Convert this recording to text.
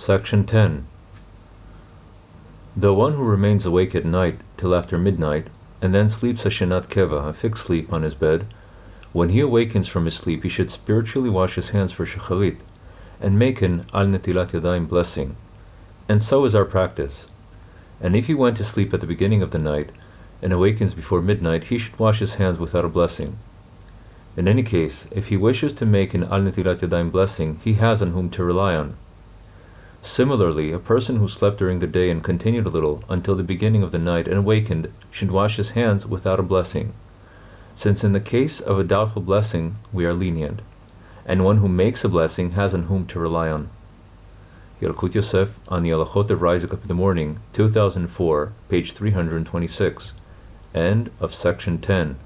Section 10. The one who remains awake at night till after midnight, and then sleeps a shenat keva, a fixed sleep, on his bed, when he awakens from his sleep, he should spiritually wash his hands for shacharit, and make an al netilat yadayim blessing. And so is our practice. And if he went to sleep at the beginning of the night, and awakens before midnight, he should wash his hands without a blessing. In any case, if he wishes to make an al netilat yadayim blessing, he has on whom to rely on. Similarly, a person who slept during the day and continued a little until the beginning of the night and awakened should wash his hands without a blessing, since in the case of a doubtful blessing we are lenient, and one who makes a blessing has on whom to rely on. Yalkut Yosef on the Alachot of Rising Up in the Morning, 2004, page 326, end of section 10.